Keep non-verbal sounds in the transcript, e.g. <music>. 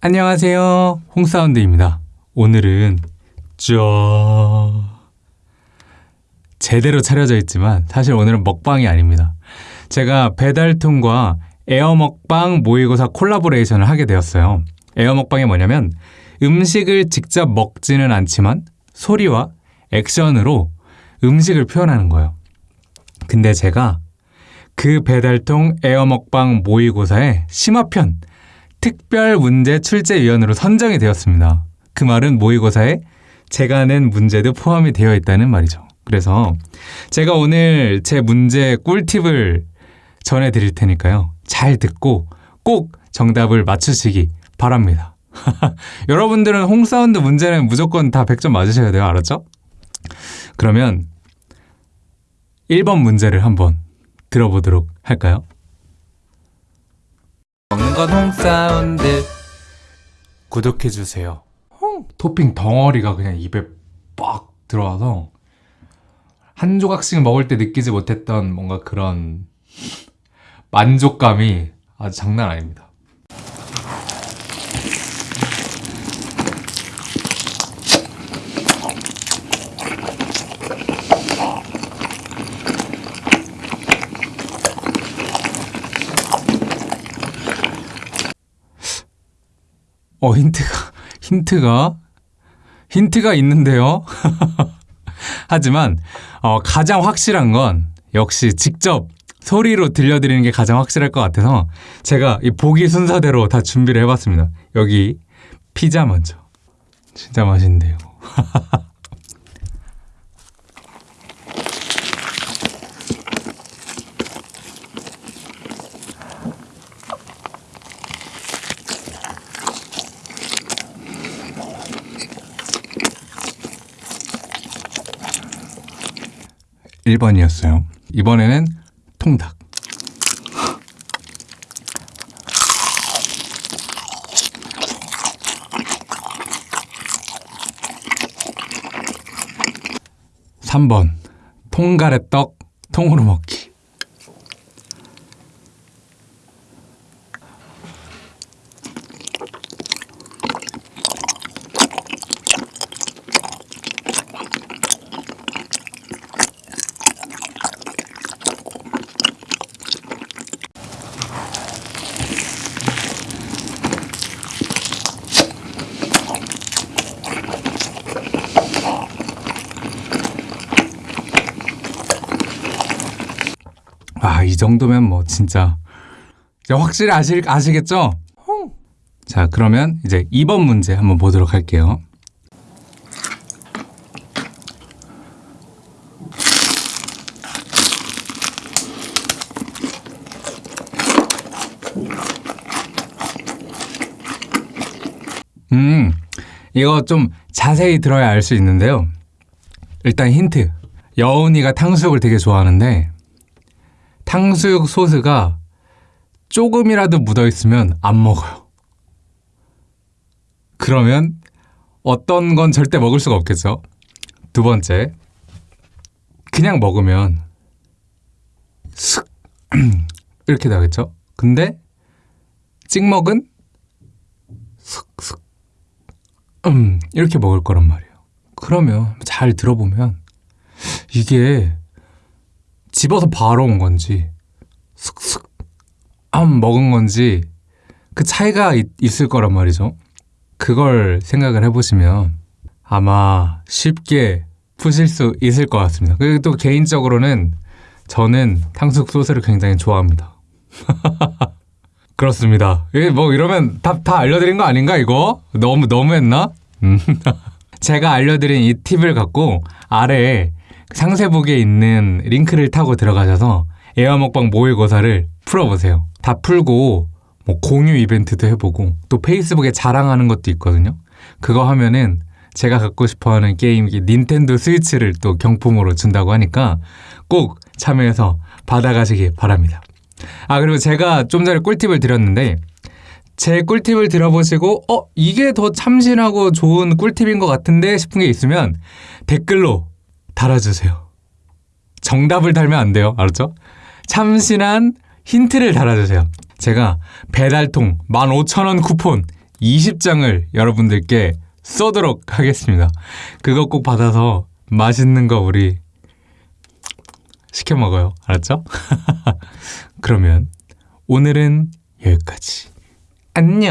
안녕하세요. 홍사운드입니다. 오늘은 쩌 제대로 차려져 있지만 사실 오늘은 먹방이 아닙니다. 제가 배달통과 에어먹방 모의고사 콜라보레이션을 하게 되었어요. 에어먹방이 뭐냐면 음식을 직접 먹지는 않지만 소리와 액션으로 음식을 표현하는 거예요. 근데 제가 그 배달통 에어먹방 모의고사의 심화편 특별 문제 출제위원으로 선정이 되었습니다. 그 말은 모의고사에 제가 낸 문제도 포함이 되어 있다는 말이죠. 그래서 제가 오늘 제 문제 꿀팁을 전해드릴 테니까요. 잘 듣고 꼭 정답을 맞추시기 바랍니다. <laughs> 여러분들은 홍사운드 문제는 무조건 다 100점 맞으셔야 돼요. 알았죠? 그러면 1번 문제를 한번 들어보도록 할까요? 먹는 건 홍사운드 구독해주세요. 토핑 덩어리가 그냥 입에 빡 들어와서 한 조각씩 먹을 때 느끼지 못했던 뭔가 그런 만족감이 아주 장난 아닙니다. 어 힌트가 <laughs> 힌트가 힌트가 있는데요. <laughs> 하지만 어, 가장 확실한 건 역시 직접 소리로 들려드리는 게 가장 확실할 것 같아서 제가 이 보기 순서대로 다 준비를 해봤습니다. 여기 피자 먼저. 진짜 맛있는데요. <laughs> 1번이었어요. 이번에는 통닭. (3번) 통가래떡 통으로 먹기 아, 이 정도면 뭐 진짜 확실히 아시, 아시겠죠? 자, 그러면 이제 2번 문제 한번 보도록 할게요. 음, 이거 좀 자세히 들어야 알 수 있는데요. 일단 힌트. 여운이가 탕수육을 되게 좋아하는데 탕수육 소스가 조금이라도 묻어있으면 안 먹어요. 그러면 어떤 건 절대 먹을 수가 없겠죠? 두 번째, 그냥 먹으면 슥 <clears throat> 이렇게 나겠죠? 근데 찍먹은 슥슥 음 이렇게 먹을 거란 말이에요. 그러면 잘 들어보면 이게 집어서 바로 온 건지 슥슥 안 먹은 건지 그 차이가 있, 있을 거란 말이죠. 그걸 생각을 해보시면 아마 쉽게 푸실 수 있을 것 같습니다. 그리고 또 개인적으로는 저는 탕수육 소스를 굉장히 좋아합니다. <laughs> 그렇습니다. 뭐 이러면 다, 다 알려드린 거 아닌가 이거? 너무 너무했나? 음. <laughs> 제가 알려드린 이 팁을 갖고 아래에 상세북에 있는 링크를 타고 들어가셔서 에어먹방 모의고사를 풀어보세요. 다 풀고 뭐 공유 이벤트도 해보고 또 페이스북에 자랑하는 것도 있거든요. 그거 하면은 제가 갖고 싶어하는 게임 닌텐도 스위치를 또 경품으로 준다고 하니까 꼭 참여해서 받아가시기 바랍니다. 아 그리고 제가 좀 전에 꿀팁을 드렸는데 제 꿀팁을 들어보시고 어 이게 더 참신하고 좋은 꿀팁인 것 같은데 싶은 게 있으면 댓글로 달아주세요. 정답을 달면 안 돼요. 알았죠? 참신한 힌트를 달아주세요. 제가 배달통 15,000원 쿠폰 20장을 여러분들께 쏘도록 하겠습니다. 그거 꼭 받아서 맛있는 거 우리 시켜 먹어요. 알았죠? <laughs> 그러면 오늘은 여기까지. 안녕.